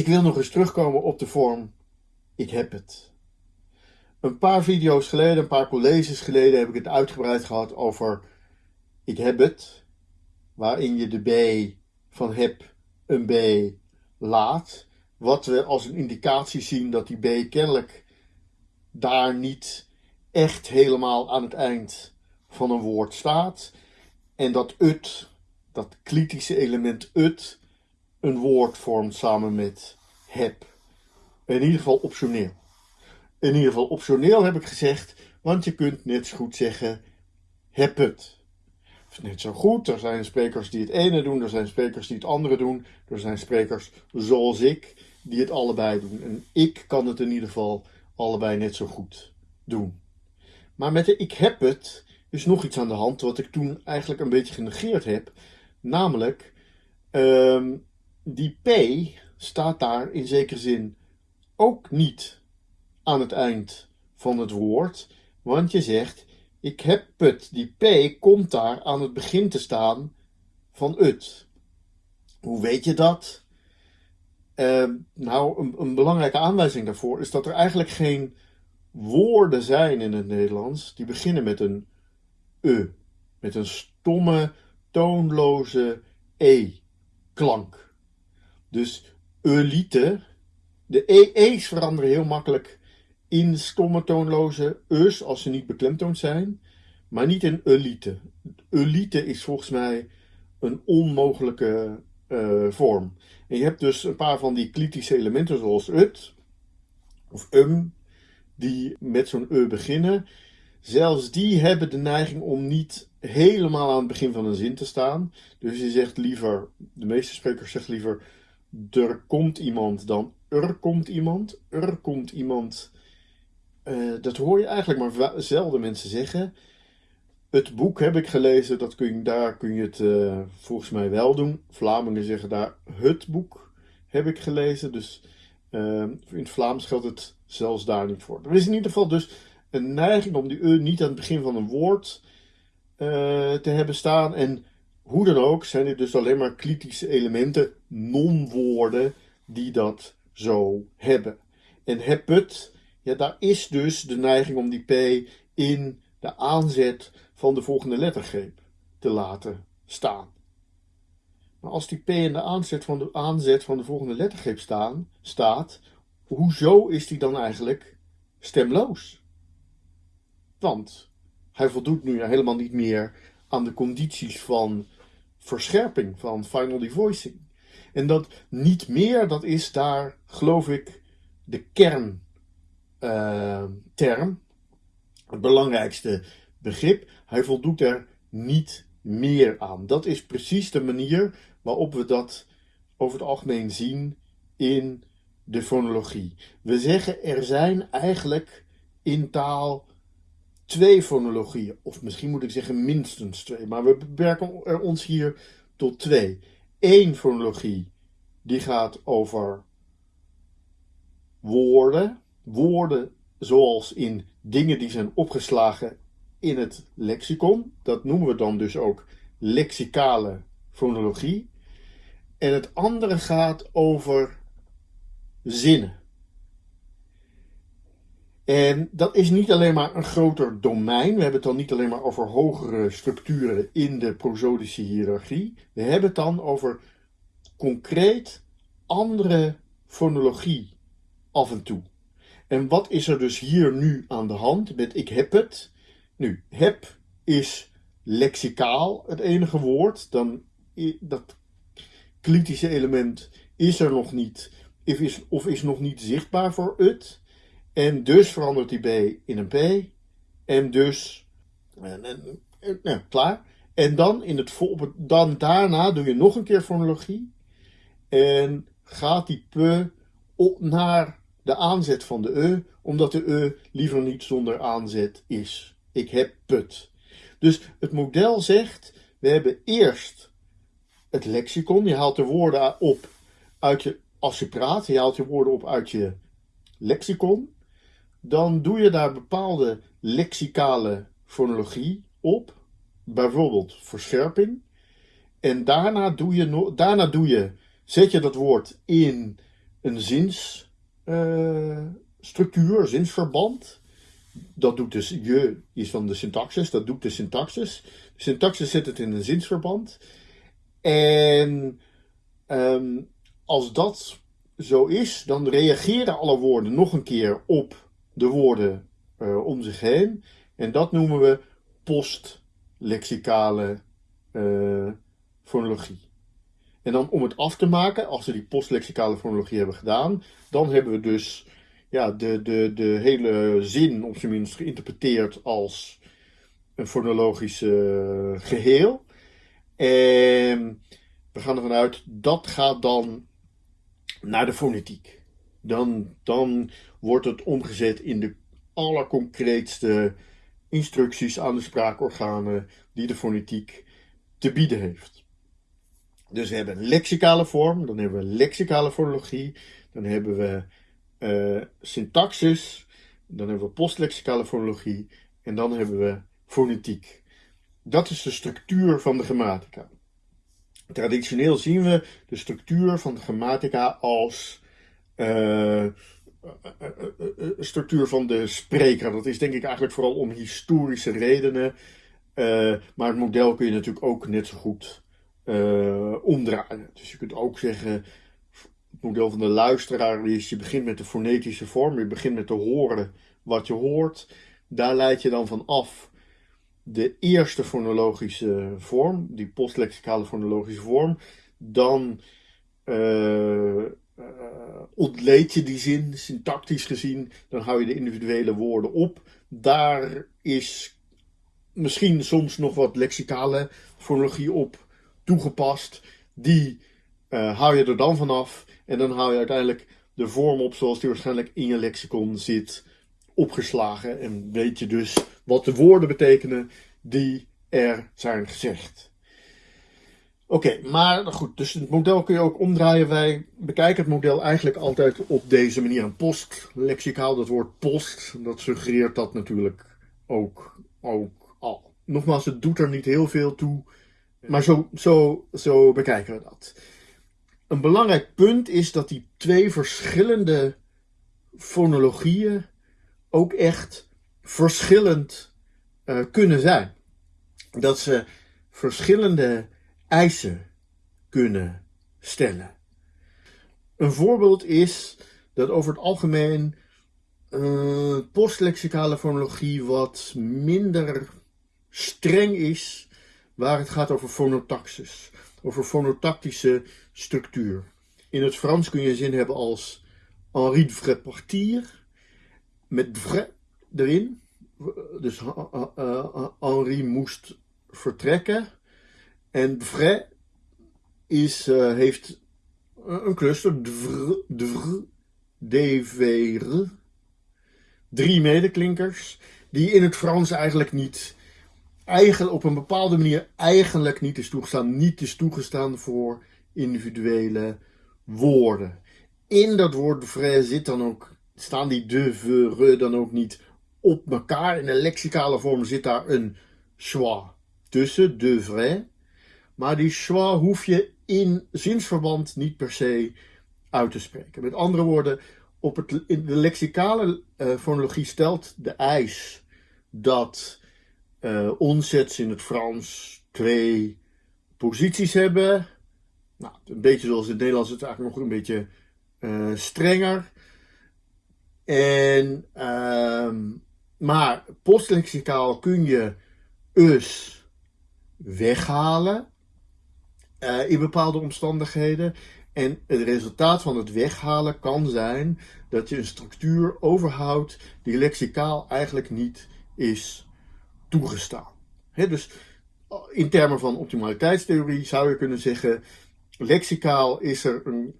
Ik wil nog eens terugkomen op de vorm ik heb het. Een paar video's geleden, een paar colleges geleden heb ik het uitgebreid gehad over ik heb het, waarin je de B van heb een B laat. Wat we als een indicatie zien dat die B kennelijk daar niet echt helemaal aan het eind van een woord staat. En dat het, dat kritische element het, een woord vormt samen met heb. In ieder geval optioneel. In ieder geval optioneel heb ik gezegd, want je kunt net zo goed zeggen heb het. Net zo goed, er zijn sprekers die het ene doen, er zijn sprekers die het andere doen, er zijn sprekers zoals ik die het allebei doen. En ik kan het in ieder geval allebei net zo goed doen. Maar met de ik heb het is nog iets aan de hand wat ik toen eigenlijk een beetje genegeerd heb. Namelijk, ehm, die P staat daar in zekere zin ook niet aan het eind van het woord. Want je zegt, ik heb het. Die P komt daar aan het begin te staan van het. Hoe weet je dat? Ehm, nou, een, een, belangrijke aanwijzing daarvoor is dat er eigenlijk geen woorden zijn in het Nederlands die beginnen met een e. Met een stomme, toonloze e-klank. Dus elite, de e's veranderen heel makkelijk in stomme toonloze e's als ze niet beklemtoond zijn, maar niet in elite. Elite is volgens mij een onmogelijke uh, vorm. En je hebt dus een paar van die klitische elementen zoals ut of um, die met zo'n e beginnen. Zelfs die hebben de neiging om niet helemaal aan het begin van een zin te staan. Dus je zegt liever, de meeste sprekers zeggen liever, er komt iemand dan er komt iemand. Er komt iemand. Uh, dat hoor je eigenlijk maar zelden mensen zeggen. Het boek heb ik gelezen, dat kun je, daar kun je het uh, volgens mij wel doen. Vlamingen zeggen daar het boek heb ik gelezen. Dus uh, in het Vlaams geldt het zelfs daar niet voor. Er is in ieder geval dus een neiging om die e niet aan het begin van een woord te hebben staan. En hoe dan ook zijn dit dus alleen maar kritische elementen, non-woorden, die dat zo hebben. En heb het, ja, daar is dus de neiging om die P in de aanzet van de volgende lettergreep te laten staan. Maar als die P in de aanzet van de, aanzet van de volgende lettergreep staan, staat, hoezo is die dan eigenlijk stemloos? Want hij voldoet nu helemaal niet meer aan de condities van verscherping, van final devoicing. En dat niet meer, dat is daar, geloof ik, de kernterm. Uh, het belangrijkste begrip. Hij voldoet er niet meer aan. Dat is precies de manier waarop we dat over het algemeen zien in de fonologie. We zeggen er zijn eigenlijk in taal twee fonologieën, of misschien moet ik zeggen minstens twee, maar we beperken er ons hier tot twee. Eén fonologie die gaat over woorden, woorden zoals in dingen die zijn opgeslagen in het lexicon. Dat noemen we dan dus ook lexicale fonologie. En het andere gaat over zinnen. En dat is niet alleen maar een groter domein. We hebben het dan niet alleen maar over hogere structuren in de prosodische hiërarchie. We hebben het dan over concreet andere fonologie af en toe. En wat is er dus hier nu aan de hand met ik heb het? Nu, heb is lexicaal het enige woord. Dan dat kritische element is er nog niet is, of is nog niet zichtbaar voor het. En dus verandert die B in een P. En dus, en, nou, klaar. En dan, in het, dan daarna doe je nog een keer fonologie. En gaat die P op naar de aanzet van de E, omdat de E liever niet zonder aanzet is. Ik heb put. Dus het model zegt, we hebben eerst het lexicon. Je haalt de woorden op uit je, als je praat, je haalt je woorden op uit je lexicon. Dan doe je daar bepaalde lexicale fonologie op. Bijvoorbeeld verscherping. En daarna doe je, daarna doe je, zet je dat woord in een zinsstructuur, zinsverband. Dat doet dus je is van de syntaxis, dat doet de syntaxis. De syntaxis zet het in een zinsverband. En um, als dat zo is, dan reageren alle woorden nog een keer op de woorden uh, om zich heen. En dat noemen we postlexicale uh, fonologie. En dan om het af te maken, als we die postlexicale fonologie hebben gedaan, dan hebben we dus ja, de, de, de hele zin op zijn minst geïnterpreteerd als een fonologisch geheel. En we gaan ervan uit, dat gaat dan naar de fonetiek. Dan, dan wordt het omgezet in de allerconcreetste instructies aan de spraakorganen die de fonetiek te bieden heeft. Dus we hebben lexicale vorm, dan hebben we lexicale fonologie, dan hebben we uh, syntaxis, dan hebben we postlexicale fonologie en dan hebben we fonetiek. Dat is de structuur van de grammatica. Traditioneel zien we de structuur van de grammatica als uh, structuur van de spreker. Dat is denk ik eigenlijk vooral om historische redenen. Maar het model kun je natuurlijk ook net zo goed omdraaien. Dus je kunt ook zeggen, het model van de luisteraar is, je begint met de fonetische vorm, je begint met te horen wat je hoort. Daar leid je dan van af de eerste fonologische vorm, die postlexicale fonologische vorm, dan ontleed je die zin, syntactisch gezien, dan hou je de individuele woorden op. Daar is misschien soms nog wat lexicale fonologie op toegepast. Die uh, hou je er dan vanaf en dan hou je uiteindelijk de vorm op zoals die waarschijnlijk in je lexicon zit opgeslagen. En weet je dus wat de woorden betekenen die er zijn gezegd. Oké, maar goed, dus het model kun je ook omdraaien. Wij bekijken het model eigenlijk altijd op deze manier. Een postlexicaal, dat woord post, dat suggereert dat natuurlijk ook, ook al. Nogmaals, het doet er niet heel veel toe, maar zo, zo, zo bekijken we dat. Een belangrijk punt is dat die twee verschillende fonologieën ook echt verschillend uh, kunnen zijn. Dat ze verschillende eisen kunnen stellen. Een voorbeeld is dat over het algemeen uh, postlexicale fonologie wat minder streng is waar het gaat over fonotaxis, over fonotactische structuur. In het Frans kun je zin hebben als Henri de partir, met vrais erin. Dus uh, Henri moest vertrekken. En vrais is, uh, heeft een cluster, dvr, dvr, drie medeklinkers, die in het Frans eigenlijk niet, op een bepaalde manier eigenlijk niet is toegestaan, niet is toegestaan voor individuele woorden. In dat woord vrais zit dan ook staan die de, ve, re dan ook niet op elkaar. In de lexicale vorm zit daar een schwa tussen, de vrai. Maar die schwa hoef je in zinsverband niet per se uit te spreken. Met andere woorden, op het, in de lexicale uh, fonologie stelt de eis dat uh, onzets in het Frans twee posities hebben. Nou, een beetje zoals in het Nederlands, het eigenlijk nog een beetje uh, strenger. En, uh, maar postlexicaal kun je us weghalen uh, in bepaalde omstandigheden. En het resultaat van het weghalen kan zijn dat je een structuur overhoudt die lexicaal eigenlijk niet is toegestaan. Dus in termen van optimaliteitstheorie zou je kunnen zeggen, lexicaal is er een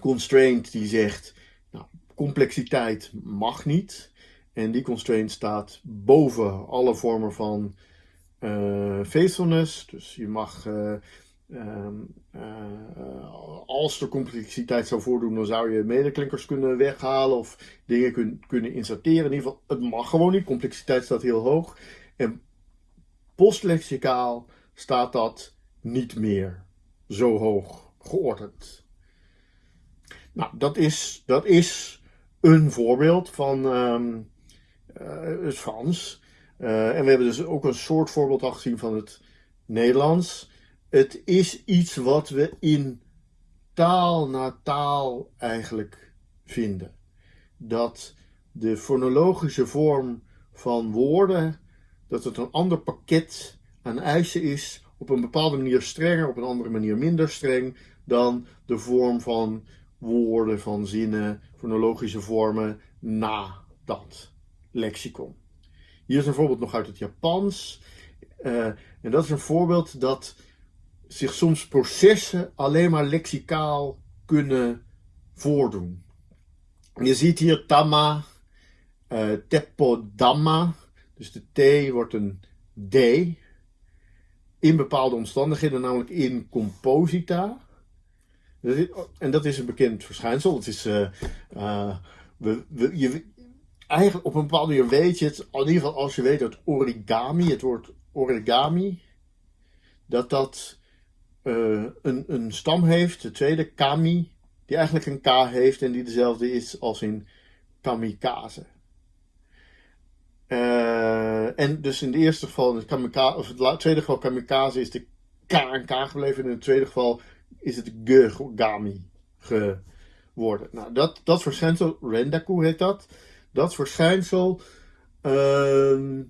constraint die zegt complexiteit mag niet. En die constraint staat boven alle vormen van uh, faithfulness. Dus je mag, uh, als er complexiteit zou voordoen, dan zou je medeklinkers kunnen weghalen of dingen kun, kunnen inserteren. In ieder geval, het mag gewoon niet. Complexiteit staat heel hoog. En postlexicaal staat dat niet meer zo hoog geordend. Nou, dat is, dat is een voorbeeld van ehm, eh, het Frans. Eh, en we hebben dus ook een soort voorbeeld al gezien van het Nederlands. Het is iets wat we in taal na taal eigenlijk vinden. Dat de fonologische vorm van woorden, dat het een ander pakket aan eisen is, op een bepaalde manier strenger, op een andere manier minder streng, dan de vorm van woorden, van zinnen, fonologische vormen na dat lexicon. Hier is een voorbeeld nog uit het Japans. Uh, en dat is een voorbeeld dat zich soms processen alleen maar lexicaal kunnen voordoen. Je ziet hier tama, uh, tepodama, dus de T wordt een D in bepaalde omstandigheden, namelijk in composita. En dat is een bekend verschijnsel. Het is, we, we, je, eigenlijk op een bepaalde manier weet je het, in ieder geval als je weet dat origami, het woord origami, dat dat uh, een, een stam heeft, de tweede kami, die eigenlijk een K heeft en die dezelfde is als in kamikaze. Uh, en dus in het eerste geval, in het, kamikaze, of het tweede geval kamikaze, is de K en K gebleven. En in het tweede geval is het Gami geworden. Nou, dat, dat verschijnsel, Rendaku heet dat, dat verschijnsel uh,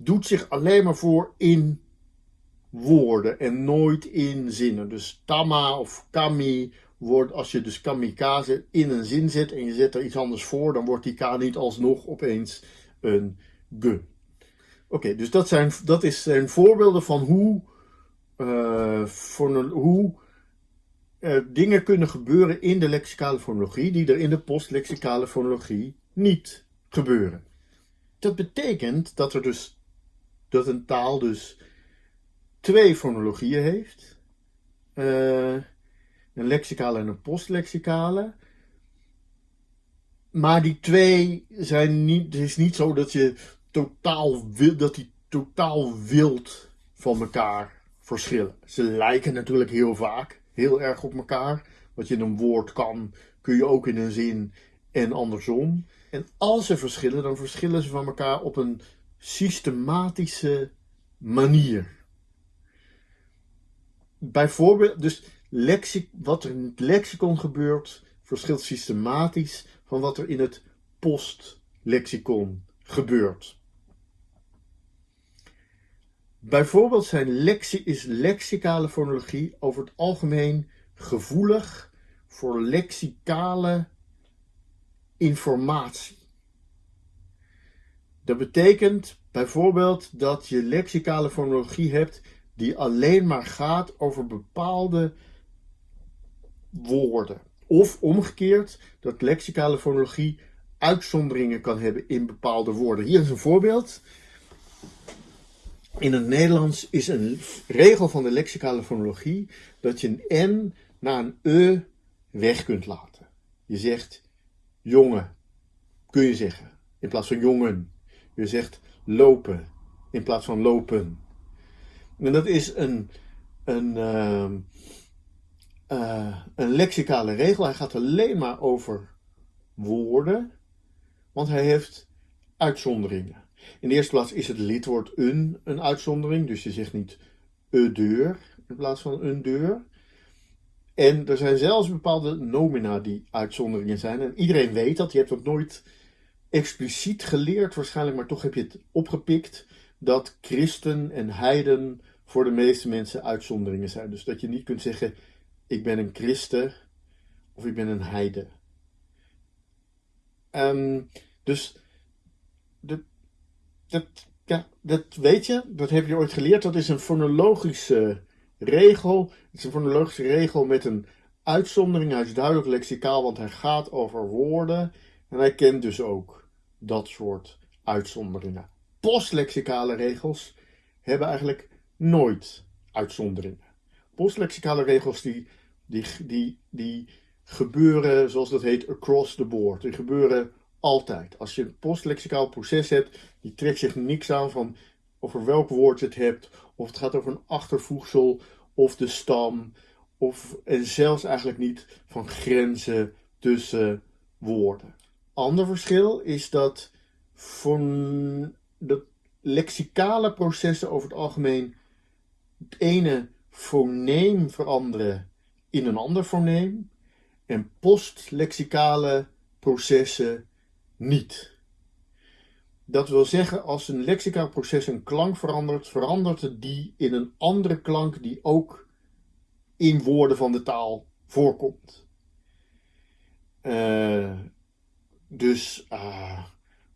doet zich alleen maar voor in woorden en nooit in zinnen. Dus tama of kami wordt, als je dus kamikaze in een zin zet en je zet er iets anders voor, dan wordt die k niet alsnog opeens een g. Oké, dus dat zijn, dat is, zijn voorbeelden van hoe, uh, hoe dingen kunnen gebeuren in de lexicale fonologie die er in de postlexicale fonologie niet gebeuren. Dat betekent dat er dus dat een taal dus twee fonologieën heeft. Uh, een lexicale en een postlexicale. Maar die twee zijn niet. Het is niet zo dat je totaal dat die totaal wild van elkaar verschillen. Ze lijken natuurlijk heel vaak heel erg op elkaar. Wat je in een woord kan, kun je ook in een zin en andersom. En als ze verschillen, dan verschillen ze van elkaar op een systematische manier. Bijvoorbeeld, dus lexic, wat er in het lexicon gebeurt, verschilt systematisch van wat er in het postlexicon gebeurt. Bijvoorbeeld zijn lexi is lexicale fonologie over het algemeen gevoelig voor lexicale informatie. Dat betekent bijvoorbeeld dat je lexicale fonologie hebt die alleen maar gaat over bepaalde woorden. Of omgekeerd, dat lexicale fonologie uitzonderingen kan hebben in bepaalde woorden. Hier is een voorbeeld. In het Nederlands is een regel van de lexicale fonologie dat je een N na een E weg kunt laten. Je zegt jongen, kun je zeggen, in plaats van jongen. Je zegt lopen, in plaats van lopen. En dat is een, een, uh, uh, een lexicale regel. Hij gaat alleen maar over woorden, want hij heeft uitzonderingen. In de eerste plaats is het lidwoord een een uitzondering, dus je zegt niet e deur in plaats van een deur. En er zijn zelfs bepaalde nomina die uitzonderingen zijn. En iedereen weet dat. Je hebt het nooit expliciet geleerd waarschijnlijk, maar toch heb je het opgepikt dat christen en heiden voor de meeste mensen uitzonderingen zijn. Dus dat je niet kunt zeggen, ik ben een christen of ik ben een heide. Um, dus dat, dat, dat weet je, dat heb je ooit geleerd. Dat is een fonologische regel. Het is een fonologische regel met een uitzondering. Hij is duidelijk lexicaal, want hij gaat over woorden. En hij kent dus ook dat soort uitzonderingen. Postlexicale regels hebben eigenlijk nooit uitzonderingen. Postlexicale regels die, die, die, die gebeuren, zoals dat heet, across the board. Die gebeuren altijd. Als je een postlexicaal proces hebt, die trekt zich niks aan van over welk woord je het hebt, of het gaat over een achtervoegsel, of de stam, of, en zelfs eigenlijk niet van grenzen tussen woorden. Ander verschil is dat voor de lexicale processen over het algemeen het ene foneem veranderen in een ander foneem en postlexicale processen niet. Dat wil zeggen, als een lexicaal proces een klank verandert, verandert het die in een andere klank die ook in woorden van de taal voorkomt. Uh, dus uh,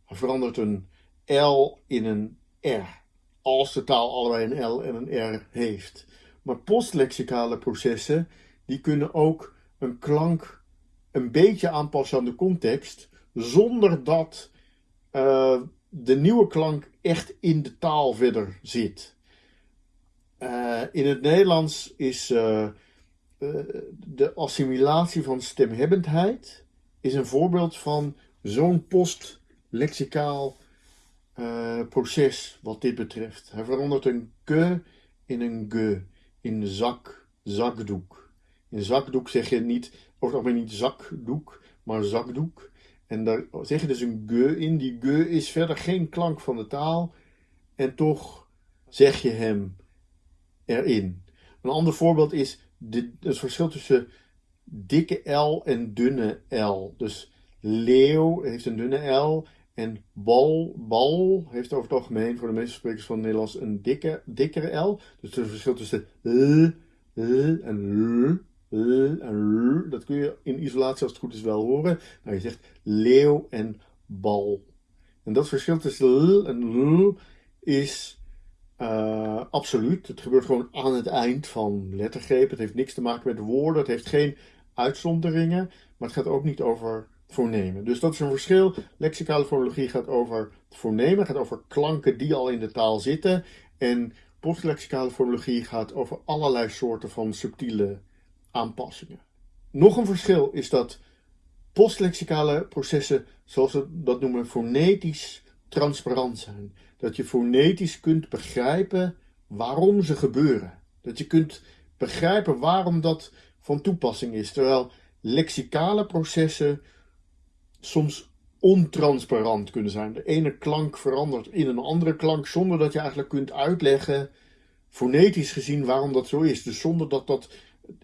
verandert een L in een R, als de taal allebei een L en een R heeft. Maar postlexicale processen, die kunnen ook een klank een beetje aanpassen aan de context, zonder dat uh, de nieuwe klank echt in de taal verder zit. Uh, in het Nederlands is uh, de assimilatie van stemhebbendheid is een voorbeeld van zo'n postlexicaal proces wat dit betreft. Hij verandert een ge in een ge, in zak, zakdoek. In zakdoek zeg je niet, het algemeen niet zakdoek, maar zakdoek. En daar zeg je dus een ge in. Die ge is verder geen klank van de taal. En toch zeg je hem erin. Een ander voorbeeld is de, het verschil tussen dikke L en dunne L. Dus leeuw heeft een dunne L. En bal, bal heeft over het algemeen voor de meeste sprekers van het Nederlands een dikke, dikkere L. Dus het verschil tussen l, l en l en dat kun je in isolatie als het goed is wel horen. Nou, je zegt leeuw en bal. En dat verschil tussen l en l is uh, absoluut. Het gebeurt gewoon aan het eind van lettergrepen. Het heeft niks te maken met woorden. Het heeft geen uitzonderingen. Maar het gaat ook niet over fonemen. Dus dat is een verschil. Lexicale fonologie gaat over fonemen. gaat over klanken die al in de taal zitten. En postlexicale fonologie gaat over allerlei soorten van subtiele aanpassingen. Nog een verschil is dat postlexicale processen, zoals we dat noemen, fonetisch transparant zijn. Dat je fonetisch kunt begrijpen waarom ze gebeuren. Dat je kunt begrijpen waarom dat van toepassing is. Terwijl lexicale processen soms ontransparant kunnen zijn. De ene klank verandert in een andere klank zonder dat je eigenlijk kunt uitleggen, fonetisch gezien, waarom dat zo is. Dus zonder dat dat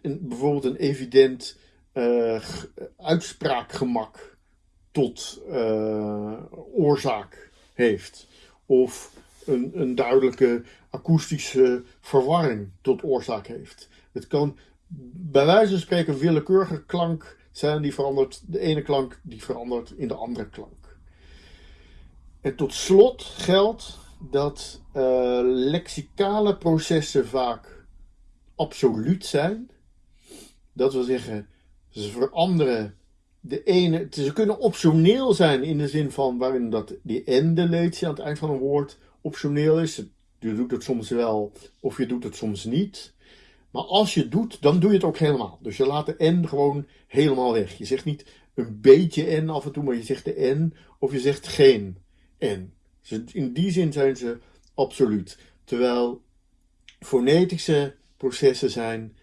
een, bijvoorbeeld een evident uh, uitspraakgemak tot uh, oorzaak heeft. Of een, een duidelijke akoestische verwarring tot oorzaak heeft. Het kan bij wijze van spreken willekeurige klank zijn die verandert, de ene klank die verandert in de andere klank. En tot slot geldt dat uh, lexicale processen vaak absoluut zijn. Dat wil zeggen, ze veranderen de ene. Ze kunnen optioneel zijn in de zin van waarin dat die en-deletie aan het eind van een woord optioneel is. Je doet het soms wel of je doet het soms niet. Maar als je het doet, dan doe je het ook helemaal. Dus je laat de n gewoon helemaal weg. Je zegt niet een beetje n af en toe, maar je zegt de n of je zegt geen n. In die zin zijn ze absoluut. Terwijl fonetische processen zijn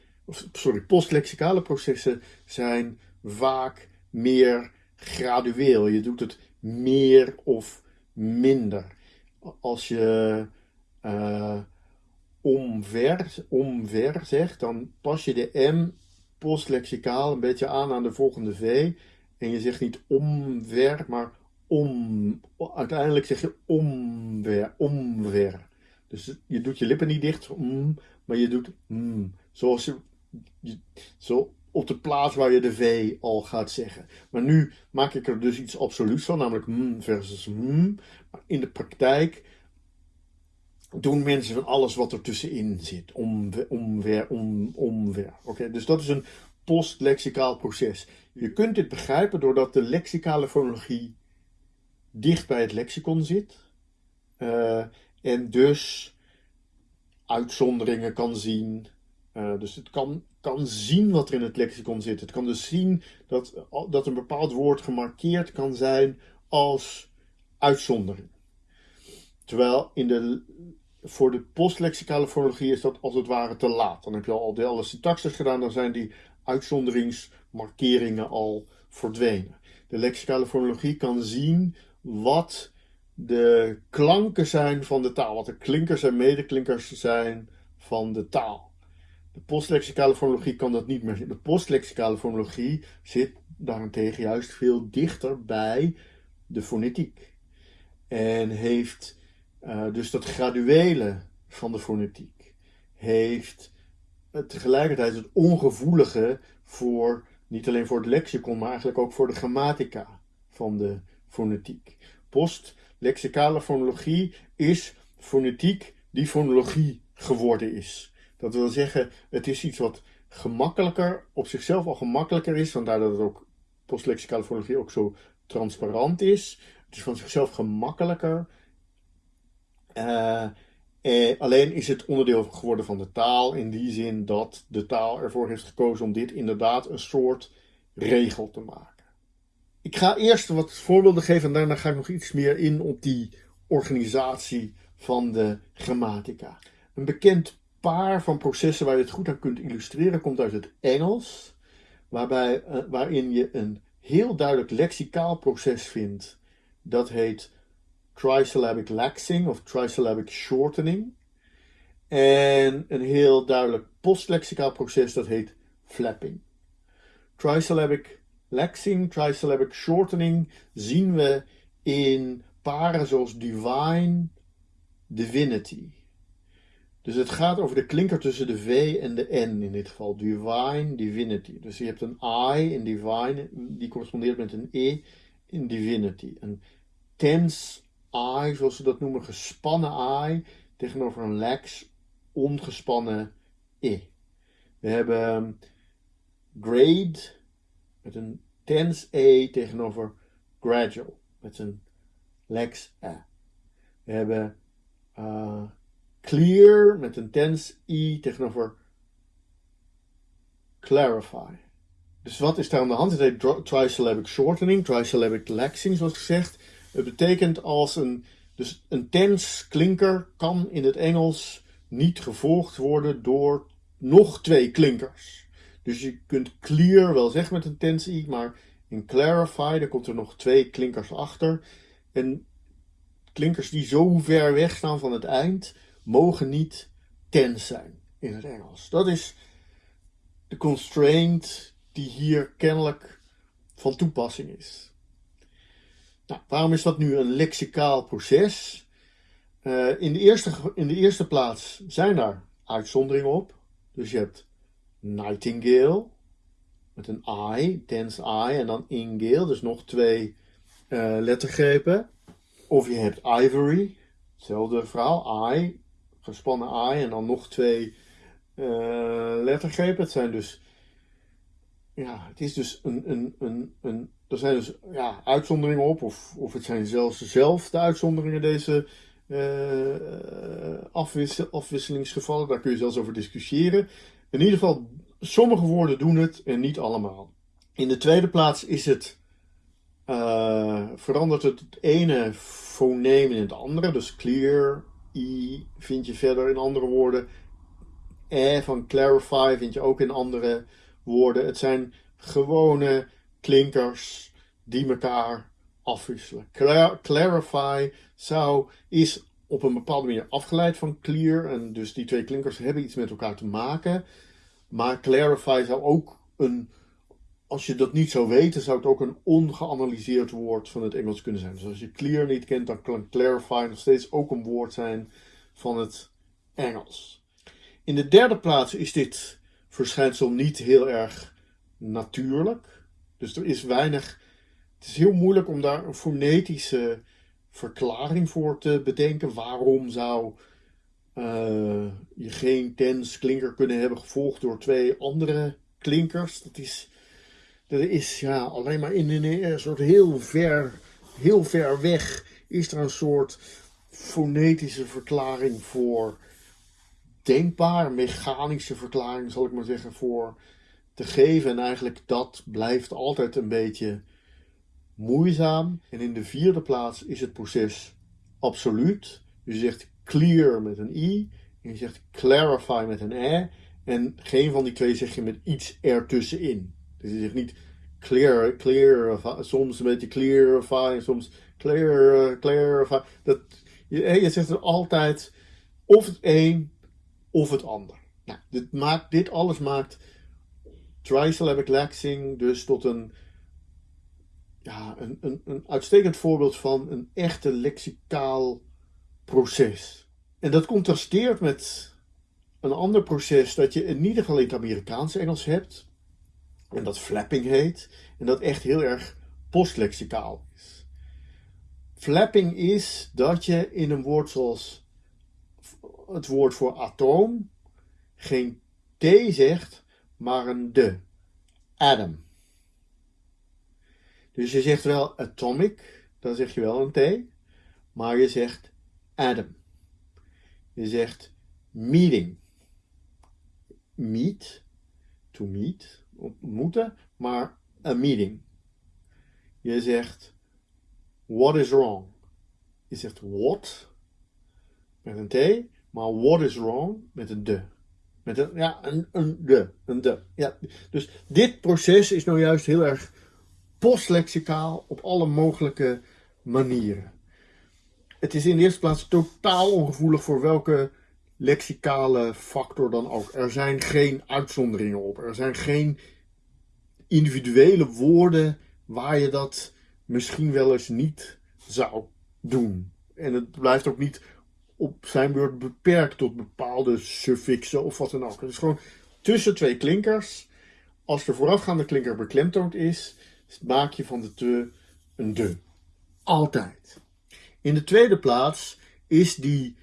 sorry, postlexicale processen zijn vaak meer gradueel. Je doet het meer of minder. Als je uh, omver, omver zegt, dan pas je de M postlexicaal een beetje aan aan de volgende V. En je zegt niet omver, maar om. Uiteindelijk zeg je omver, omver. Dus je doet je lippen niet dicht, maar je doet. Zoals je zo op de plaats waar je de V al gaat zeggen. Maar nu maak ik er dus iets absoluuts van, namelijk mm versus mm. Maar in de praktijk doen mensen van alles wat er tussenin zit. Om, omver, om, omver. Oké, dus dat is een postlexicaal proces. Je kunt dit begrijpen doordat de lexicale fonologie dicht bij het lexicon zit. Uh, en dus uitzonderingen kan zien. Uh, dus het kan kan zien wat er in het lexicon zit. Het kan dus zien dat, dat een bepaald woord gemarkeerd kan zijn als uitzondering. Terwijl in de, voor de postlexicale fonologie is dat als het ware te laat. Dan heb je al, de alle syntaxes gedaan, dan zijn die uitzonderingsmarkeringen al verdwenen. De lexicale fonologie kan zien wat de klanken zijn van de taal, wat de klinkers en medeklinkers zijn van de taal. De postlexicale fonologie kan dat niet meer zien. De postlexicale fonologie zit daarentegen juist veel dichter bij de fonetiek. En heeft uh, dus dat graduele van de fonetiek. Heeft tegelijkertijd het ongevoelige voor, niet alleen voor het lexicon, maar eigenlijk ook voor de grammatica van de fonetiek. Postlexicale fonologie is fonetiek die fonologie geworden is. Dat wil zeggen, het is iets wat gemakkelijker, op zichzelf al gemakkelijker is, vandaar dat het ook postlexicale fonologie ook zo transparant is. Het is van zichzelf gemakkelijker. Uh, eh, alleen is het onderdeel geworden van de taal in die zin dat de taal ervoor heeft gekozen om dit inderdaad een soort regel te maken. Ik ga eerst wat voorbeelden geven en daarna ga ik nog iets meer in op die organisatie van de grammatica. Een bekend paar van processen waar je het goed aan kunt illustreren komt uit het Engels, waarbij, uh, waarin je een heel duidelijk lexicaal proces vindt. Dat heet trisyllabic laxing of trisyllabic shortening. En een heel duidelijk postlexicaal proces dat heet flapping. Trisyllabic laxing, trisyllabic shortening zien we in paren zoals divine, divinity. Dus het gaat over de klinker tussen de V en de N in dit geval. Divine, divinity. Dus je hebt een I in divine, die correspondeert met een E in divinity. Een tense I, zoals ze dat noemen, gespannen I, tegenover een lax, ongespannen I. We hebben grade met een tense E tegenover gradual met een lax A. We hebben uh, clear met een tense I tegenover clarify. Dus wat is daar aan de hand? Het heet trisyllabic shortening, trisyllabic laxing zoals gezegd. Het betekent als een, dus een tense klinker kan in het Engels niet gevolgd worden door nog twee klinkers. Dus je kunt clear wel zeggen met een tense i, maar in clarify, daar komt er nog twee klinkers achter. En klinkers die zo ver weg staan van het eind, mogen niet tense zijn in het Engels. Dat is de constraint die hier kennelijk van toepassing is. Nou, waarom is dat nu een lexicaal proces? Uh, in, de eerste, in de eerste plaats zijn daar uitzonderingen op. Dus je hebt nightingale met een I, tense I en dan ingale, dus nog twee uh, lettergrepen. Of je hebt ivory, hetzelfde verhaal, I, gespannen I en dan nog twee uh, lettergrepen. Het zijn dus, ja, het is dus een, een, een, een er zijn dus ja, uitzonderingen op, of, of het zijn zelfs dezelfde uitzonderingen, deze afwissel, afwisselingsgevallen. Daar kun je zelfs over discussiëren. In ieder geval, sommige woorden doen het en niet allemaal. In de tweede plaats is het, uh, verandert het, het ene foneem in het andere. Dus clear, i vind je verder in andere woorden. E van clarify vind je ook in andere woorden. Het zijn gewone klinkers die elkaar afwisselen. clarify zou, is op een bepaalde manier afgeleid van clear. En dus die twee klinkers hebben iets met elkaar te maken. Maar clarify zou ook een, als je dat niet zou weten, zou het ook een ongeanalyseerd woord van het Engels kunnen zijn. Dus als je clear niet kent, dan kan clarify nog steeds ook een woord zijn van het Engels. In de derde plaats is dit verschijnsel niet heel erg natuurlijk. Dus er is weinig. Het is heel moeilijk om daar een fonetische verklaring voor te bedenken. Waarom zou uh, je geen tens klinker kunnen hebben gevolgd door twee andere klinkers? Dat is, dat is ja, alleen maar in een, een soort heel ver, heel ver weg is er een soort fonetische verklaring voor denkbaar, mechanische verklaring zal ik maar zeggen voor te geven. En eigenlijk dat blijft altijd een beetje moeizaam. En in de vierde plaats is het proces absoluut. Je zegt clear met een i en je zegt clarify met een e. En geen van die twee zeg je met iets ertussenin. Dus je zegt niet clear, clear, soms een beetje clarifying, soms clear, clarify. Dat, je, je zegt er altijd of het een of het ander. Nou, dit, maakt, dit alles maakt trisyllabic lexing dus tot een, ja, een, een, een uitstekend voorbeeld van een echte lexicaal proces. En dat contrasteert met een ander proces dat je in ieder geval in het Amerikaanse Engels hebt. En dat flapping heet. En dat echt heel erg postlexicaal is. Flapping is dat je in een woord zoals het woord voor atoom geen T zegt, maar een de. Atom. Dus je zegt wel atomic, dan zeg je wel een T, maar je zegt atom. Je zegt meeting. Meet, to meet, ontmoeten, maar a meeting. Je zegt what is wrong. Je zegt what met een T, maar what is wrong met een de. Met een, ja, een, een de. Een de. Ja. Dus dit proces is nou juist heel erg postlexicaal op alle mogelijke manieren. Het is in de eerste plaats totaal ongevoelig voor welke lexicale factor dan ook. Er zijn geen uitzonderingen op. Er zijn geen individuele woorden waar je dat misschien wel eens niet zou doen. En het blijft ook niet op zijn beurt beperkt tot bepaalde suffixen of wat dan ook. Is gewoon tussen twee klinkers. Als de voorafgaande klinker beklemtoond is, maak je van de te een de. Altijd. In de tweede plaats is die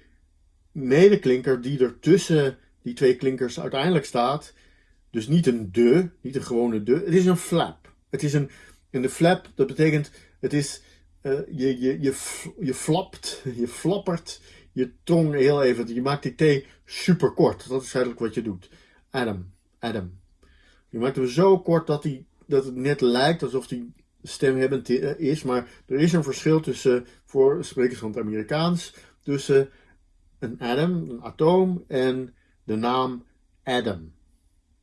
medeklinker die er tussen die twee klinkers uiteindelijk staat, dus niet een de, niet een gewone de, het is een flap. Het is een, en de flap, dat betekent, het is, uh, je, je, je, je flapt, je flappert je tong heel even, je maakt die T super kort. Dat is eigenlijk wat je doet. Adam, Adam. Je maakt hem zo kort dat, die, dat het net lijkt alsof die stemhebbend is, maar er is een verschil tussen, voor sprekers van het Amerikaans, tussen een atom, een atoom, en de naam Adam.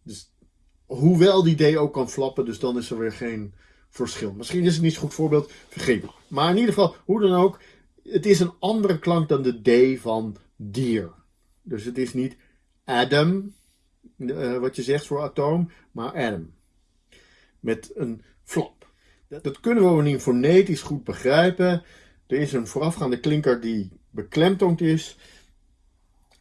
Dus, hoewel die D ook kan flappen, dus dan is er weer geen verschil. Misschien is het niet zo'n goed voorbeeld, vergeet. Maar in ieder geval, hoe dan ook, het is een andere klank dan de D van dier. Dus het is niet Adam, uh, wat je zegt voor atoom, maar Adam. Met een flap. Dat kunnen we bovendien fonetisch goed begrijpen. Er is een voorafgaande klinker die beklemtoond is,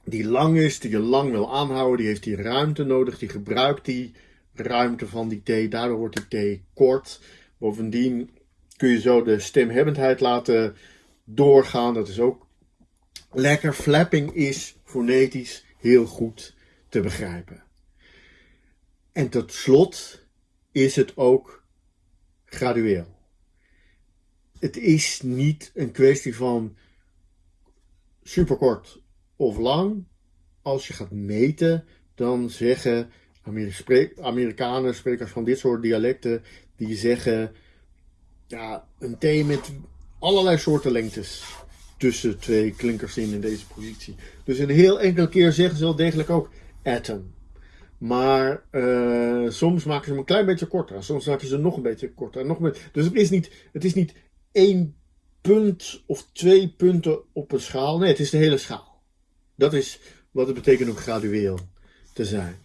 die lang is, die je lang wil aanhouden, die heeft die ruimte nodig, die gebruikt die ruimte van die T, daardoor wordt die T kort. Bovendien kun je zo de stemhebbendheid laten doorgaan. Dat is ook lekker. Flapping is fonetisch heel goed te begrijpen. En tot slot is het ook gradueel. Het is niet een kwestie van superkort of lang. Als je gaat meten, dan zeggen Amerikanen, sprekers van dit soort dialecten, die zeggen ja, een T met allerlei soorten lengtes tussen twee klinkers in in deze positie. Dus een heel enkele keer zeggen ze wel degelijk ook atom. Maar uh, soms maken ze hem een klein beetje korter. Soms maken ze hem nog een beetje korter. Nog meer. Dus het is, niet, het is niet één punt of twee punten op een schaal. Nee, het is de hele schaal. Dat is wat het betekent om gradueel te zijn.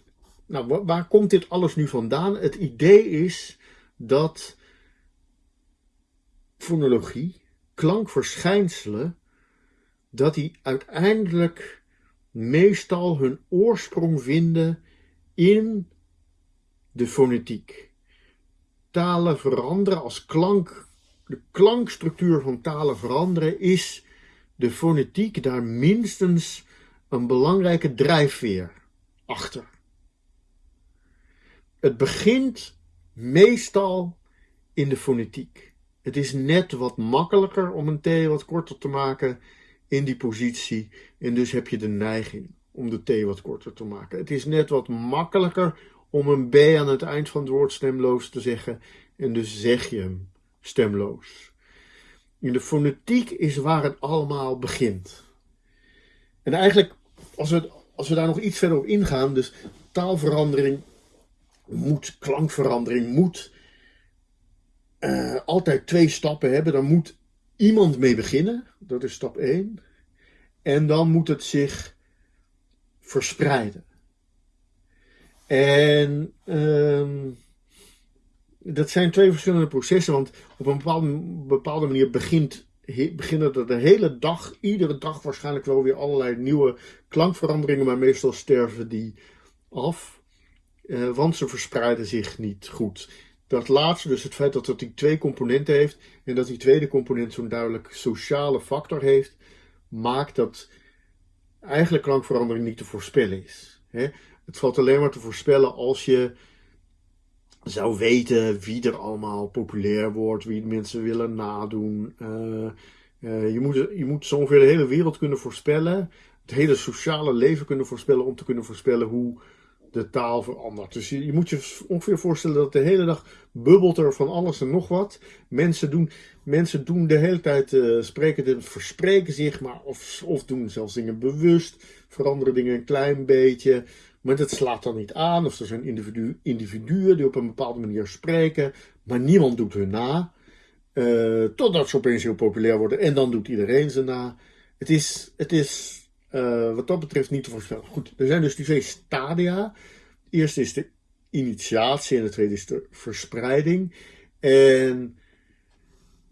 Nou, waar komt dit alles nu vandaan? Het idee is dat fonologie klankverschijnselen, dat die uiteindelijk meestal hun oorsprong vinden in de fonetiek. Talen veranderen als klank, de klankstructuur van talen veranderen is de fonetiek daar minstens een belangrijke drijfveer achter. Het begint meestal in de fonetiek. Het is net wat makkelijker om een T wat korter te maken in die positie. En dus heb je de neiging om de T wat korter te maken. Het is net wat makkelijker om een B aan het eind van het woord stemloos te zeggen. En dus zeg je hem stemloos. In de fonetiek is waar het allemaal begint. En eigenlijk, als we, als we daar nog iets verder op ingaan, dus taalverandering moet, klankverandering moet altijd twee stappen hebben. Dan moet iemand mee beginnen. Dat is stap 1. En dan moet het zich verspreiden. En uh, dat zijn twee verschillende processen, want op een bepaalde, bepaalde manier begint, beginnen er de hele dag, iedere dag waarschijnlijk wel weer allerlei nieuwe klankveranderingen, maar meestal sterven die af, uh, want ze verspreiden zich niet goed. Dat laatste, dus het feit dat het die twee componenten heeft en dat die tweede component zo'n duidelijk sociale factor heeft, maakt dat eigenlijk klankverandering niet te voorspellen is. Het valt alleen maar te voorspellen als je zou weten wie er allemaal populair wordt, wie mensen willen nadoen. Uh, uh, je, moet, je moet zo ongeveer de hele wereld kunnen voorspellen, het hele sociale leven kunnen voorspellen om te kunnen voorspellen hoe de taal verandert. Dus je, moet je ongeveer voorstellen dat de hele dag bubbelt er van alles en nog wat. Mensen doen, mensen doen de hele tijd, uh, spreken, verspreken zich, maar of, of doen zelfs dingen bewust, veranderen dingen een klein beetje. Maar dat slaat dan niet aan. Of er zijn individu individuen die op een bepaalde manier spreken, maar niemand doet hun na. Uh, totdat ze opeens heel populair worden en dan doet iedereen ze na. Het is, het is uh, wat dat betreft niet te voorspellen. Goed, er zijn dus die twee stadia. De eerste is de initiatie en de tweede is de verspreiding. En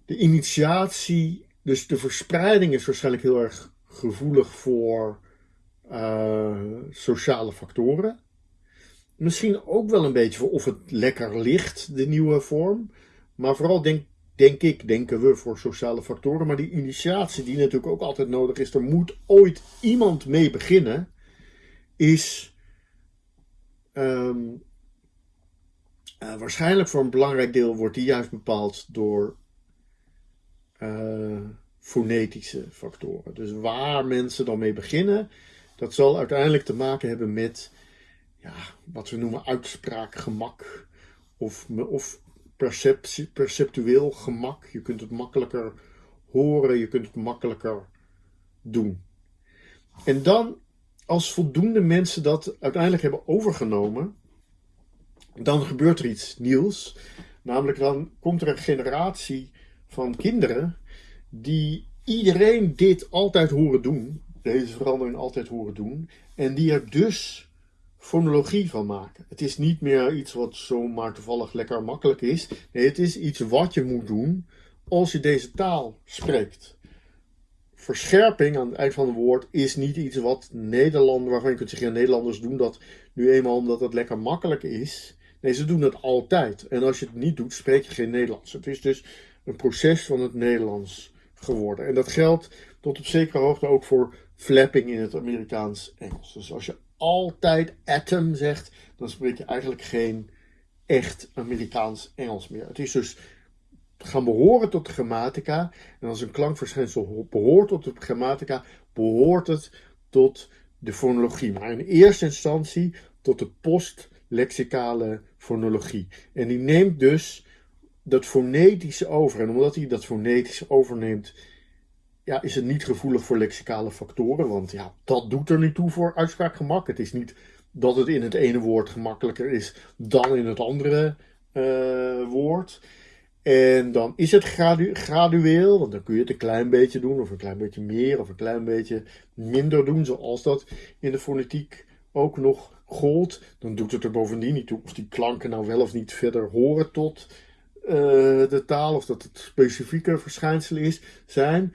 de initiatie, dus de verspreiding is waarschijnlijk heel erg gevoelig voor uh, sociale factoren. Misschien ook wel een beetje voor of het lekker ligt, de nieuwe vorm. Maar vooral denk, denk ik, denken we voor sociale factoren. Maar die initiatie, die natuurlijk ook altijd nodig is, er moet ooit iemand mee beginnen, is um, uh, waarschijnlijk voor een belangrijk deel wordt die juist bepaald door uh, fonetische factoren. Dus waar mensen dan mee beginnen, dat zal uiteindelijk te maken hebben met ja, wat we noemen uitspraakgemak of, of perceptie, perceptueel gemak. Je kunt het makkelijker horen, je kunt het makkelijker doen. En dan, als voldoende mensen dat uiteindelijk hebben overgenomen, dan gebeurt er iets nieuws. Namelijk dan komt er een generatie van kinderen die iedereen dit altijd horen doen deze verandering altijd horen doen. En die er dus fonologie van maken. Het is niet meer iets wat zomaar toevallig lekker makkelijk is. Nee, het is iets wat je moet doen als je deze taal spreekt. Verscherping aan het eind van het woord is niet iets wat Nederlanders, waarvan je kunt zeggen, Nederlanders doen dat nu eenmaal omdat het lekker makkelijk is. Nee, ze doen het altijd. En als je het niet doet, spreek je geen Nederlands. Het is dus een proces van het Nederlands geworden. En dat geldt tot op zekere hoogte ook voor flapping in het Amerikaans Engels. Dus als je altijd atom zegt, dan spreek je eigenlijk geen echt Amerikaans Engels meer. Het is dus gaan behoren tot de grammatica. En als een klankverschijnsel behoort tot de grammatica, behoort het tot de fonologie. Maar in eerste instantie tot de postlexicale fonologie. En die neemt dus dat fonetische over. En omdat hij dat fonetische overneemt, ja, is het niet gevoelig voor lexicale factoren. Want ja, dat doet er niet toe voor uitspraakgemak. Het is niet dat het in het ene woord gemakkelijker is dan in het andere uh, woord. En dan is het gradu gradueel, want dan kun je het een klein beetje doen, of een klein beetje meer, of een klein beetje minder doen, zoals dat in de fonetiek ook nog gold. Dan doet het er bovendien niet toe of die klanken nou wel of niet verder horen tot uh, de taal, of dat het specifieke verschijnselen is, zijn.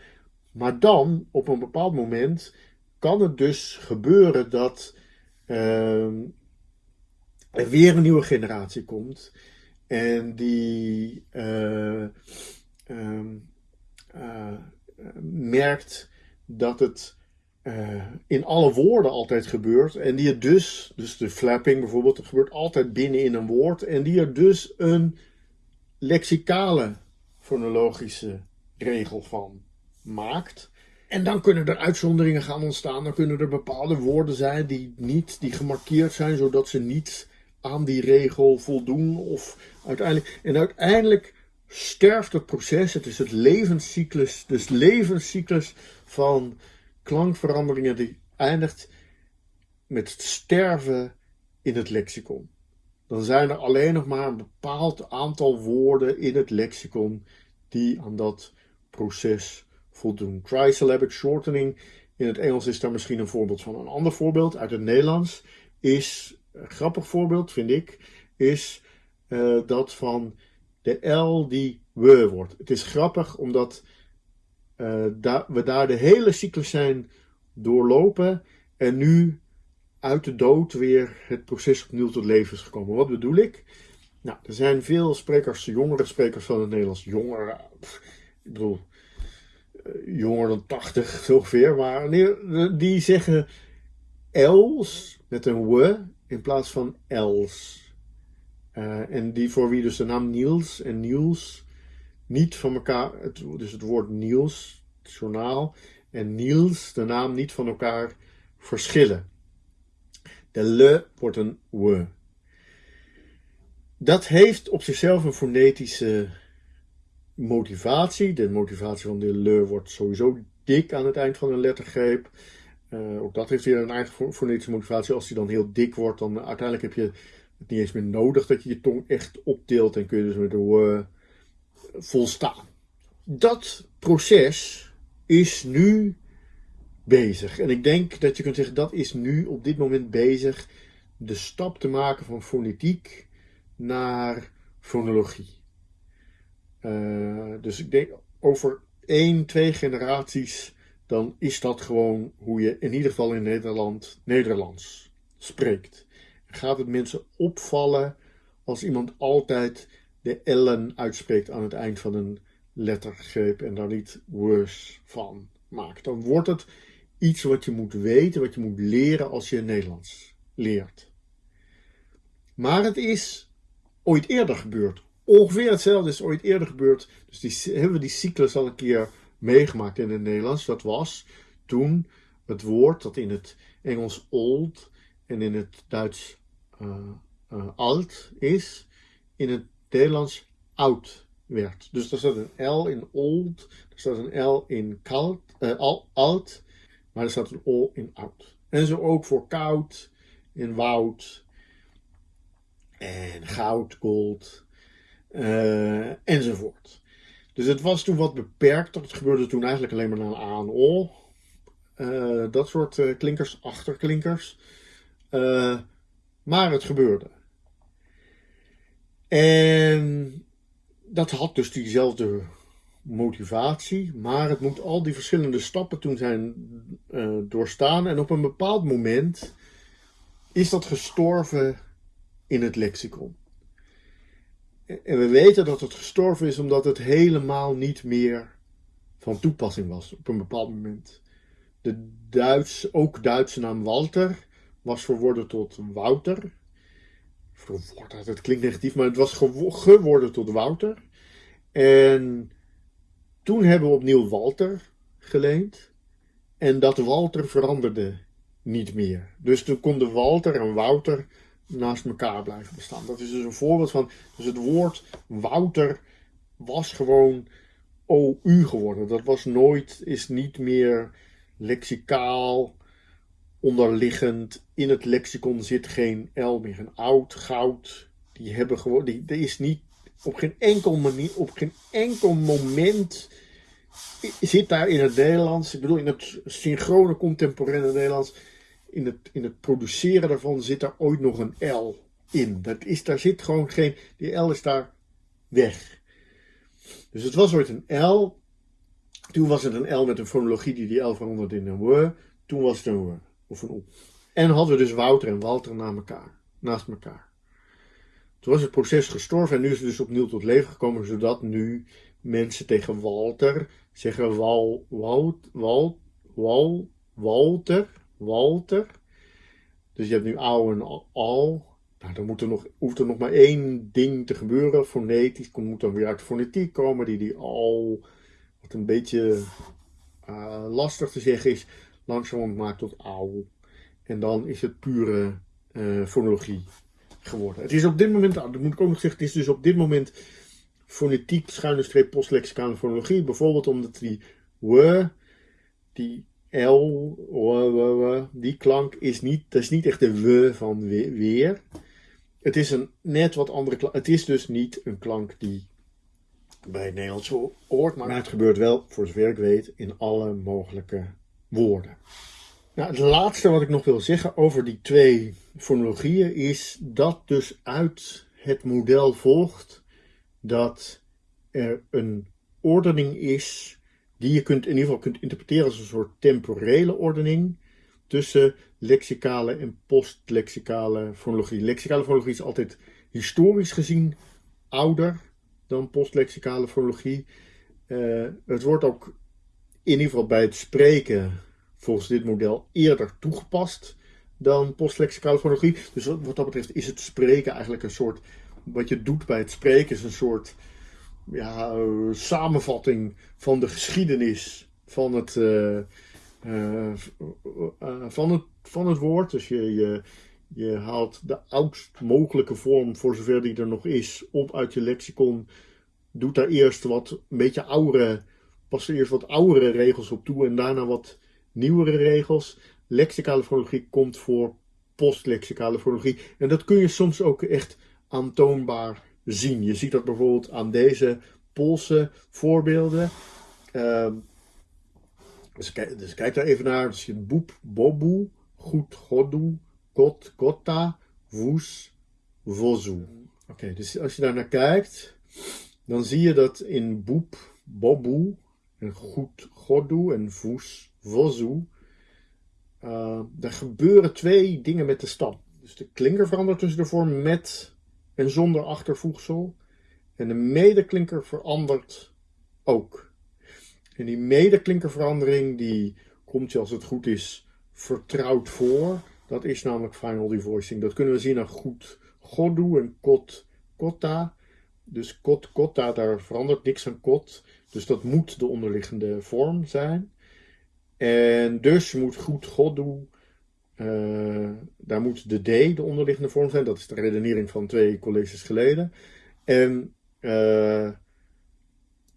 Maar dan, op een bepaald moment, kan het dus gebeuren dat uh, er weer een nieuwe generatie komt. En die uh, uh, merkt dat het uh, in alle woorden altijd gebeurt. En die er dus, dus de flapping bijvoorbeeld, dat gebeurt altijd binnen in een woord. En die er dus een lexicale fonologische regel van maakt. En dan kunnen er uitzonderingen gaan ontstaan. Dan kunnen er bepaalde woorden zijn die niet, die gemarkeerd zijn, zodat ze niet aan die regel voldoen. Of uiteindelijk, en uiteindelijk sterft het proces. Het is het levenscyclus, dus levenscyclus van klankveranderingen die eindigt met het sterven in het lexicon. dan zijn er alleen nog maar een bepaald aantal woorden in het lexicon die aan dat proces voldoen. Trisyllabic shortening in het Engels is daar misschien een voorbeeld van. Een ander voorbeeld uit het Nederlands is, een grappig voorbeeld vind ik, is uh, dat van de L die we wordt. Het is grappig omdat da we daar de hele cyclus zijn doorlopen en nu uit de dood weer het proces opnieuw tot leven is gekomen. Wat bedoel ik? Nou, er zijn veel sprekers, jongere sprekers van het Nederlands, jonger, ik bedoel, eh, jonger dan 80 ongeveer, maar die zeggen els met een w in plaats van els. Uh, en die voor wie dus de naam Niels en Niels niet van elkaar, het, dus het woord Niels, het journaal, en Niels, de naam niet van elkaar verschillen. De le wordt een w. Dat heeft op zichzelf een fonetische motivatie. De motivatie van de le wordt sowieso dik aan het eind van een lettergreep. Uh, ook dat heeft weer een eigen fonetische motivatie. Als die dan heel dik wordt, dan uiteindelijk heb je het niet eens meer nodig dat je je tong echt optilt en kun je dus met de uh, volstaan. Dat proces is nu bezig. En ik denk dat je kunt zeggen dat is nu op dit moment bezig de stap te maken van fonetiek naar fonologie. Uh, dus ik denk over één, twee generaties, dan is dat gewoon hoe je in ieder geval in Nederland Nederlands spreekt. Gaat het mensen opvallen als iemand altijd de L'en uitspreekt aan het eind van een lettergreep en daar niet worse van maakt? Dan wordt het iets wat je moet weten, wat je moet leren als je Nederlands leert. Maar het is ooit eerder gebeurd. Ongeveer hetzelfde is ooit eerder gebeurd. Dus die, hebben we die cyclus al een keer meegemaakt in het Nederlands. Dat was toen het woord dat in het Engels old en in het Duits uh, uh, alt is, in het Nederlands oud werd. Dus er staat een L in old, er staat een L in kalt, uh, al, alt, maar er staat een O in oud. En zo ook voor koud, in woud, en goud, gold, uh, enzovoort. Dus het was toen wat beperkter. Het gebeurde toen eigenlijk alleen maar naar A en O. Uh, dat soort uh, klinkers, achterklinkers. maar het gebeurde. En dat had dus diezelfde motivatie, maar het moet al die verschillende stappen toen zijn doorstaan. En op een bepaald moment is dat gestorven in het lexicon. En we weten dat het gestorven is omdat het helemaal niet meer van toepassing was op een bepaald moment. De Duits, ook Duitse naam Walter was verworden tot Wouter. Verworden, dat klinkt negatief, maar het was geworden tot Wouter. En toen hebben we opnieuw Walter geleend. En dat Walter veranderde niet meer. Dus toen konden Walter en Wouter naast elkaar blijven bestaan. Dat is dus een voorbeeld van. Dus het woord Wouter was gewoon OU geworden. Dat was nooit, is niet meer lexicaal onderliggend. In het lexicon zit geen L meer. Een oud, goud. Die hebben gewoon. Die, er is niet op geen enkel manier, op geen enkel moment zit daar in het Nederlands, ik bedoel in het synchrone contemporaine Nederlands, in het, in het produceren daarvan zit daar ooit nog een L in. Dat is, daar zit gewoon geen, die L is daar weg. Dus het was ooit een L. Toen was het een L met een fonologie die die L veranderde in een W. Toen was het een W of een O. En hadden we dus Wouter en Walter naast elkaar. Naast elkaar. Toen was het proces gestorven en nu is het dus opnieuw tot leven gekomen, zodat nu mensen tegen Walter zeggen Wal, Wal, Wal, Wal, Walter, Walter. Dus je hebt nu oude en al. Nou, dan moet er nog, hoeft er nog maar één ding te gebeuren. Fonetisch moet dan weer uit de fonetiek komen, die die al, wat een beetje uh, lastig te zeggen is, langzaam maakt tot au. En dan is het pure uh, fonologie geworden. Het is op dit moment, dat moet ik ook nog zeggen, het is dus op dit moment fonetiek, schuine streep, postlexicale fonologie. Bijvoorbeeld omdat die w, die l, die klank is niet, dat is niet echt de w van weer. het is een net wat andere klank. Het is dus niet een klank die bij het Nederlands hoort, maar het gebeurt wel, voor zover ik weet, in alle mogelijke woorden. Nou, het laatste wat ik nog wil zeggen over die twee fonologieën is dat dus uit het model volgt dat er een ordening is die je kunt in ieder geval kunt interpreteren als een soort temporele ordening tussen lexicale en postlexicale fonologie. Lexicale fonologie is altijd historisch gezien ouder dan postlexicale fonologie. Uh, het wordt ook in ieder geval bij het spreken volgens dit model eerder toegepast dan postlexicale fonologie. Dus wat dat betreft is het spreken eigenlijk een soort, wat je doet bij het spreken is een soort ja, uh, samenvatting van de geschiedenis van het, uh, uh, van het, van het woord. Dus je, je, je haalt de oudst mogelijke vorm, voor zover die er nog is, op uit je lexicon. Doet daar eerst wat een beetje oudere, er eerst wat oudere regels op toe en daarna wat nieuwere regels. Lexicale fonologie komt voor postlexicale fonologie. En dat kun je soms ook echt aantoonbaar zien. Je ziet dat bijvoorbeeld aan deze Poolse voorbeelden. Uh, dus, kijk, dus kijk daar even naar. Dus je boep, bobu, goed, godu, kot, kotta, woes, vozu. Oké, dus als je daar naar kijkt, dan zie je dat in boep, bobu, en goed, godu en voes, vozu, uh, er gebeuren twee dingen met de stam. Dus de klinker verandert tussen de vorm met en zonder achtervoegsel. En de medeklinker verandert ook. En die medeklinkerverandering die komt je als het goed is vertrouwd voor. Dat is namelijk final devoicing. Dat kunnen we zien aan goed godu en kot kotta. Dus kot kotta, daar verandert niks aan kot. Dus dat moet de onderliggende vorm zijn. En dus moet goed godu uh, daar moet de D de onderliggende vorm zijn. Dat is de redenering van twee colleges geleden. En, uh,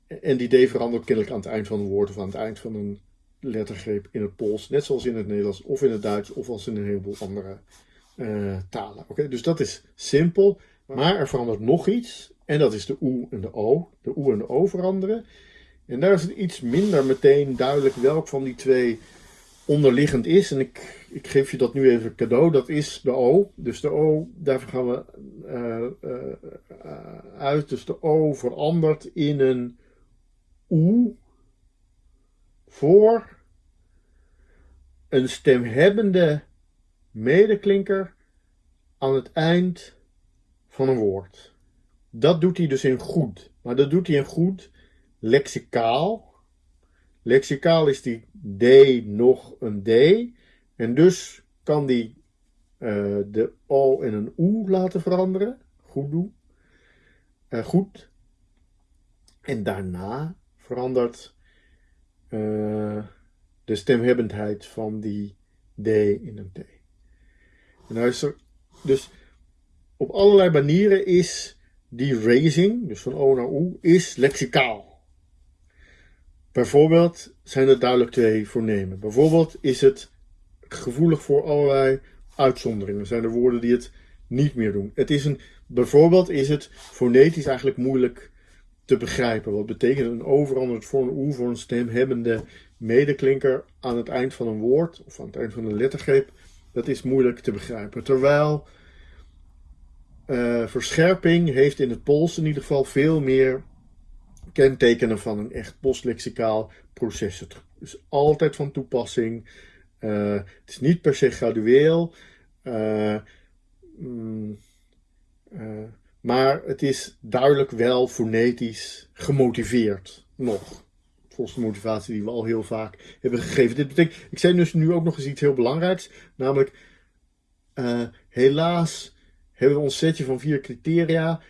en die D verandert kennelijk aan het eind van een woord of aan het eind van een lettergreep in het Pools. Net zoals in het Nederlands of in het Duits of als in een heleboel andere uh, talen. Oké, Dus dat is simpel. Maar er verandert nog iets. En dat is de oe en de o. De oe en de o veranderen. En daar is het iets minder meteen duidelijk welk van die twee onderliggend is. En ik, ik geef je dat nu even cadeau. Dat is de O. Dus de O, daarvoor gaan we uh, uh, uit. Dus de O verandert in een oe voor een stemhebbende medeklinker aan het eind van een woord. Dat doet hij dus in goed. Maar dat doet hij in goed lexicaal Lexicaal is die D nog een D. En dus kan die uh, de O in een OE laten veranderen. Goed doen. Uh, goed. En daarna verandert uh, de stemhebbendheid van die D in een T. En nou is er, dus op allerlei manieren is die raising, dus van O naar O, is lexicaal. Bijvoorbeeld zijn er duidelijk twee voornemen. Bijvoorbeeld is het gevoelig voor allerlei uitzonderingen. Zijn er woorden die het niet meer doen. Het is een, bijvoorbeeld is het fonetisch eigenlijk moeilijk te begrijpen. Wat betekent een overanderd voor een oe voor een stemhebbende medeklinker aan het eind van een woord of aan het eind van een lettergreep. Dat is moeilijk te begrijpen. Terwijl uh, verscherping heeft in het Pools in ieder geval veel meer kentekenen van een echt postlexicaal proces. Het is altijd van toepassing. Uh, het is niet per se gradueel. Uh, mm, uh, maar het is duidelijk wel fonetisch gemotiveerd. Nog. Volgens de motivatie die we al heel vaak hebben gegeven. Dit betekent, ik zei dus nu ook nog eens iets heel belangrijks. Namelijk, helaas hebben we ons setje van vier criteria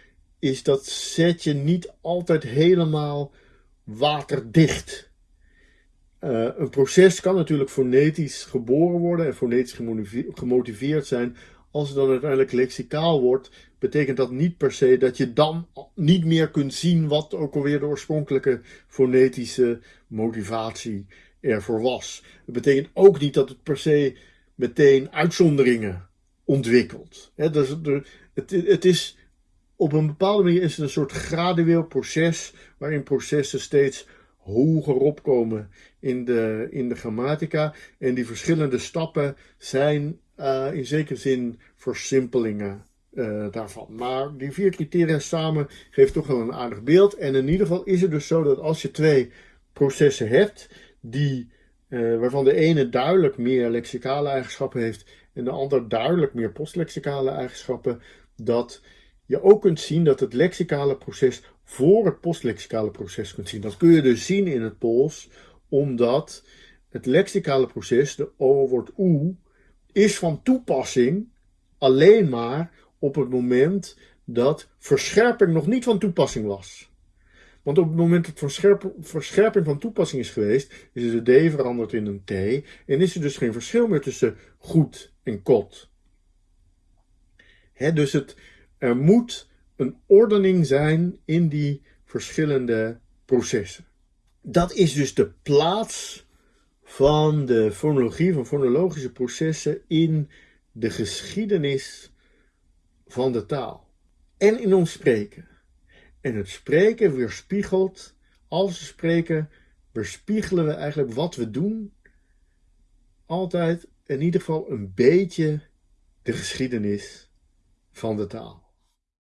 is dat setje niet altijd helemaal waterdicht. Uh, een proces kan natuurlijk fonetisch geboren worden en fonetisch gemotiveerd zijn. Als het dan uiteindelijk lexicaal wordt, betekent dat niet per se dat je dan niet meer kunt zien wat ook alweer de oorspronkelijke fonetische motivatie ervoor was. Het betekent ook niet dat het per se meteen uitzonderingen ontwikkelt. Dus, het, het is op een bepaalde manier is het een soort gradueel proces waarin processen steeds hoger opkomen in de, in de grammatica. En die verschillende stappen zijn uh, in zekere zin versimpelingen uh, daarvan. Maar die vier criteria samen geeft toch wel een aardig beeld. En in ieder geval is het dus zo dat als je twee processen hebt, die, uh, waarvan de ene duidelijk meer lexicale eigenschappen heeft en de ander duidelijk meer postlexicale eigenschappen, dat je ook kunt zien dat het lexicale proces voor het postlexicale proces kunt zien. Dat kun je dus zien in het Pools, omdat het lexicale proces, de O wordt U, is van toepassing alleen maar op het moment dat verscherping nog niet van toepassing was. Want op het moment dat verscherping van toepassing is geweest, is de D veranderd in een T en is er dus geen verschil meer tussen goed en kot. dus het, er moet een ordening zijn in die verschillende processen. Dat is dus de plaats van de fonologie, van fonologische processen in de geschiedenis van de taal. En in ons spreken. En het spreken weerspiegelt, als we spreken, weerspiegelen we eigenlijk wat we doen, altijd in ieder geval een beetje de geschiedenis van de taal.